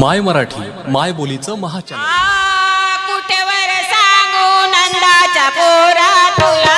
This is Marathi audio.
माय मराठी माय बोलीचं महाचॅनल. कुठेवर सांगू नंदाच्या पोरा तुला